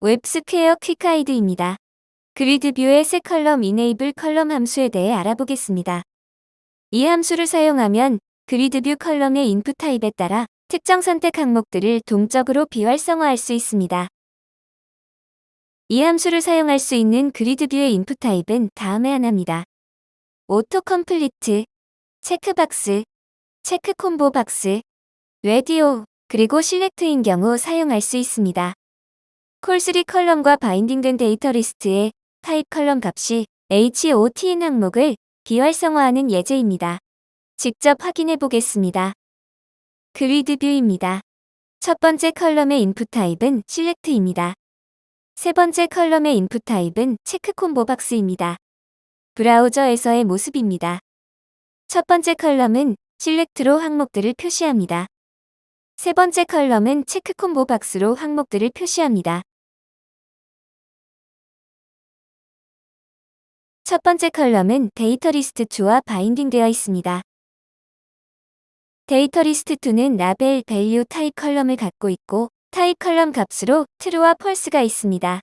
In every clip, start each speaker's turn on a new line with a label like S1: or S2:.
S1: WebSquare quick guide입니다. GridView의 set column enable column 함수에 대해 알아보겠습니다. 이 함수를 사용하면 GridView column의 input type에 따라 특정 선택 항목들을 동적으로 비활성화할 수 있습니다. 이 함수를 사용할 수 있는 GridView의 input type은 다음의 하나입니다. auto complete, checkbox, check combo box, 레디오, 그리고 select인 경우 사용할 수 있습니다. col3 column과 binding된 data list의 type column 값이 HOT인 항목을 비활성화하는 예제입니다. 직접 확인해 보겠습니다. GridView입니다. 첫 번째 column의 input type은 select입니다. 세 번째 column의 input type은 check combo box입니다. 브라우저에서의 모습입니다. 첫 번째 column은 select로 항목들을 표시합니다. 세 번째 column은 check combo box로 항목들을 표시합니다. 첫 번째 column은 data list 2와 binding되어 있습니다. data list 2는 label value type column을 갖고 있고 type column 값으로 true와 false가 있습니다.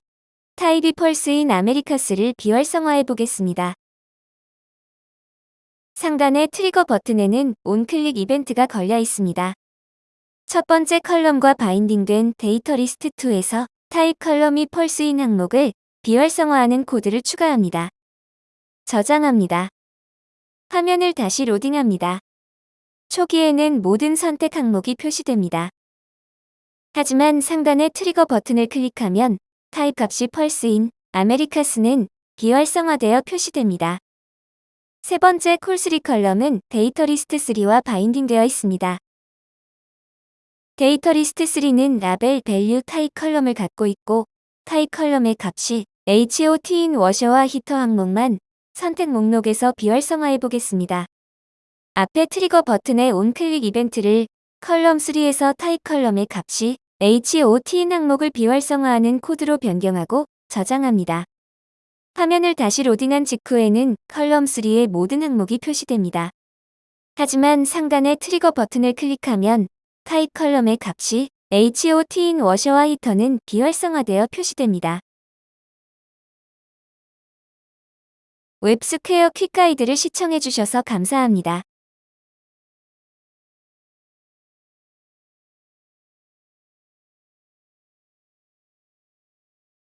S1: type이 false인 Americas를 비활성화해 보겠습니다. 상단의 trigger 버튼에는 onclick 이벤트가 걸려 있습니다. 첫 번째 column과 binding된 data list 2에서 type column이 false인 항목을 비활성화하는 코드를 추가합니다. 저장합니다. 화면을 다시 로딩합니다. 초기에는 모든 선택 항목이 표시됩니다. 하지만 상단의 trigger 버튼을 클릭하면 타입 값이 false인 Americas는 비활성화되어 표시됩니다. 세 번째 col3 column은 data list 3와 binding되어 있습니다. data list 3는 label value type column을 갖고 있고 타입 컬럼의 값이 HOT인 워셔와 히터 항목만 선택 목록에서 비활성화해 보겠습니다. 앞에 trigger 버튼의 onclick 이벤트를 column 3에서 type column의 값이 HOT인 항목을 비활성화하는 코드로 변경하고 저장합니다. 화면을 다시 로딩한 직후에는 column 3의 모든 항목이 표시됩니다. 하지만 상단의 trigger 버튼을 클릭하면 타입 컬럼의 값이 HOT인 워셔와 히터는 비활성화되어 표시됩니다. WebSquare quick guide를 시청해주셔서 감사합니다.